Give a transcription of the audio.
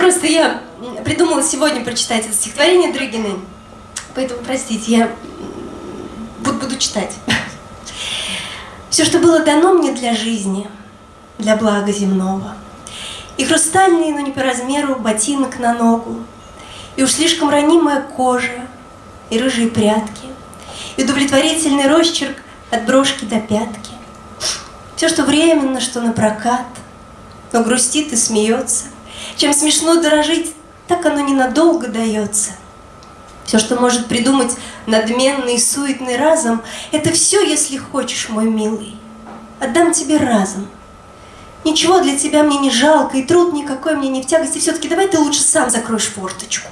Просто я придумала сегодня прочитать это стихотворение Дрыгиной. Поэтому, простите, я буду, буду читать. Все, что было дано мне для жизни, для блага земного. И хрустальный, но не по размеру, ботинок на ногу. И уж слишком ранимая кожа, и рыжие прятки, и удовлетворительный росчерк от брошки до пятки. Все, что временно, что на прокат, но грустит и смеется. Чем смешно дорожить, так оно ненадолго дается. Все, что может придумать надменный суетный разум, это все, если хочешь, мой милый. Отдам тебе разом. Ничего для тебя мне не жалко, и труд никакой мне не в тягости. Все-таки давай ты лучше сам закроешь форточку.